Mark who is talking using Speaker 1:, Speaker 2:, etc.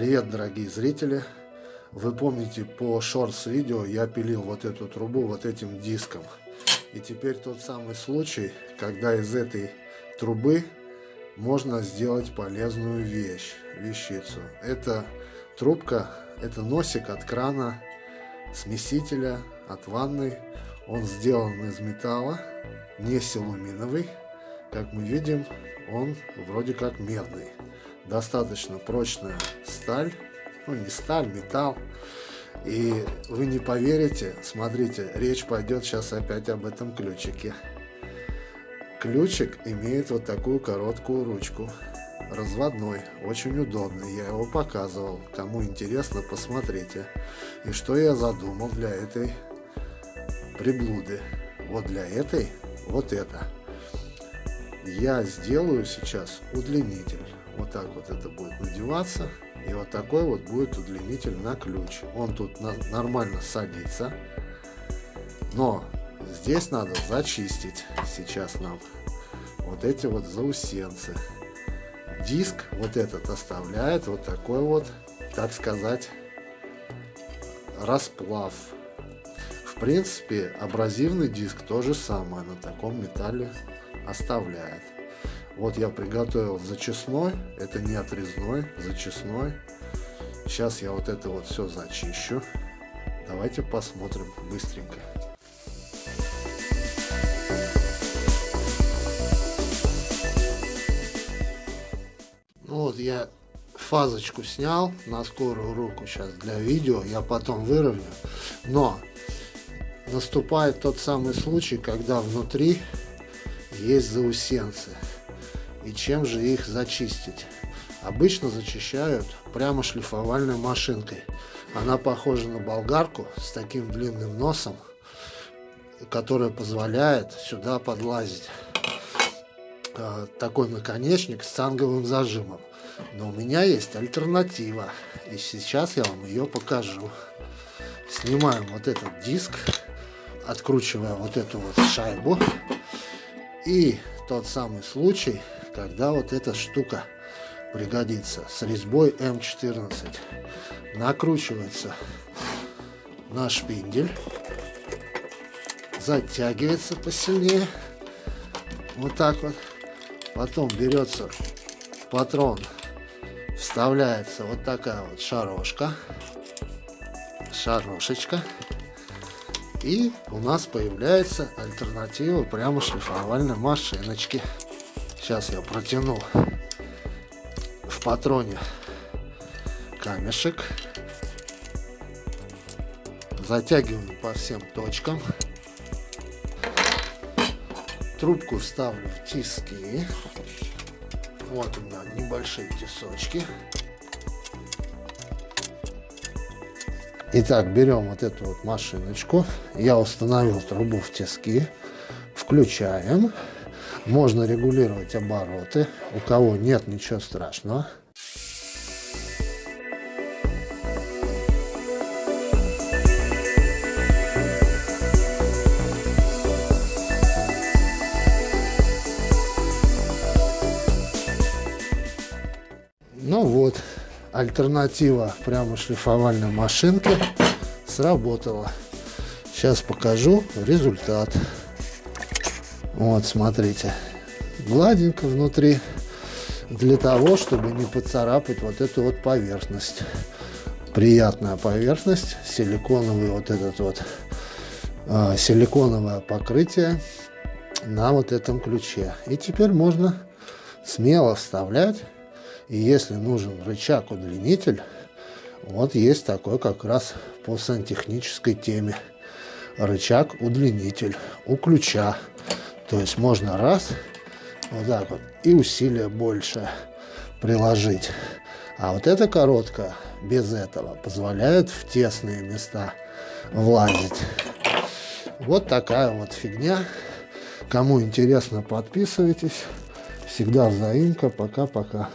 Speaker 1: Привет, дорогие зрители! Вы помните, по шортс видео я пилил вот эту трубу вот этим диском. И теперь тот самый случай, когда из этой трубы можно сделать полезную вещь, вещицу. Это трубка, это носик от крана, смесителя, от ванны. Он сделан из металла, не силуминовый. Как мы видим, он вроде как медный достаточно прочная сталь, ну не сталь, металл. И вы не поверите, смотрите, речь пойдет сейчас опять об этом ключике. Ключик имеет вот такую короткую ручку, разводной, очень удобный, я его показывал, кому интересно, посмотрите. И что я задумал для этой приблуды, вот для этой, вот это. Я сделаю сейчас удлинитель. Вот так вот это будет надеваться. И вот такой вот будет удлинитель на ключ. Он тут на, нормально садится. Но здесь надо зачистить сейчас нам вот эти вот заусенцы. Диск вот этот оставляет вот такой вот, так сказать, расплав. В принципе, абразивный диск то же самое на таком металле оставляет. Вот я приготовил зачесной, это не отрезной, зачесной. Сейчас я вот это вот все зачищу. Давайте посмотрим быстренько. Ну вот я фазочку снял на скорую руку сейчас для видео, я потом выровню. Но наступает тот самый случай, когда внутри есть заусенцы. И чем же их зачистить? Обычно зачищают прямо шлифовальной машинкой. Она похожа на болгарку с таким длинным носом, которая позволяет сюда подлазить. А, такой наконечник с цанговым зажимом. Но у меня есть альтернатива. И сейчас я вам ее покажу. Снимаем вот этот диск, откручивая вот эту вот шайбу. И тот самый случай, когда вот эта штука пригодится с резьбой М14. Накручивается на шпиндель, затягивается посильнее, вот так вот. Потом берется патрон, вставляется вот такая вот шарошка, шарошечка. И у нас появляется альтернатива прямо шлифовальной машиночки. Сейчас я протяну в патроне камешек. Затягиваю по всем точкам. Трубку вставлю в тиски. Вот у меня небольшие тисочки. Итак, берем вот эту вот машиночку. Я установил трубу в тиски. Включаем. Можно регулировать обороты. У кого нет, ничего страшного. Альтернатива прямо шлифовальной машинки сработала. Сейчас покажу результат. Вот, смотрите. Гладенько внутри. Для того, чтобы не поцарапать вот эту вот поверхность. Приятная поверхность. Силиконовый вот этот вот э, силиконовое покрытие на вот этом ключе. И теперь можно смело вставлять. И если нужен рычаг-удлинитель, вот есть такой как раз по сантехнической теме. Рычаг-удлинитель у ключа. То есть можно раз, вот так вот, и усилие больше приложить. А вот эта короткая, без этого, позволяет в тесные места влазить. Вот такая вот фигня. Кому интересно, подписывайтесь. Всегда взаимка. Пока-пока.